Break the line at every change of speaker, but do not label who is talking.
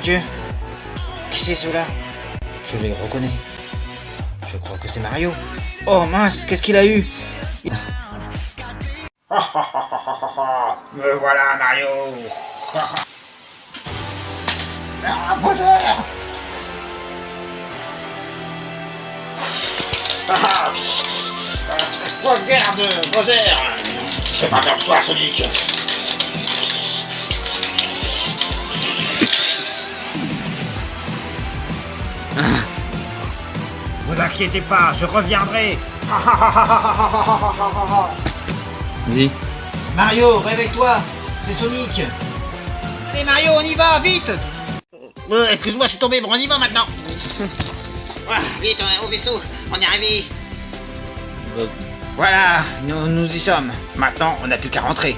Dieu Qui c'est ceux-là? Je les reconnais. Je crois que c'est Mario. Oh mince, qu'est-ce qu'il a eu? Il-
Me voilà, Mario. Ah, Regarde, Bowser Fais pas peur de toi, Sonic Vous inquiétez pas, je reviendrai
Vas-y. Mario, réveille-toi C'est Sonic
Allez Mario, on y va, vite
Euh, Excuse-moi, je suis tombé, bon, on y va maintenant. Ah, vite, euh, au vaisseau, on est arrivé.
Voilà, nous, nous y sommes. Maintenant, on n'a plus qu'à rentrer.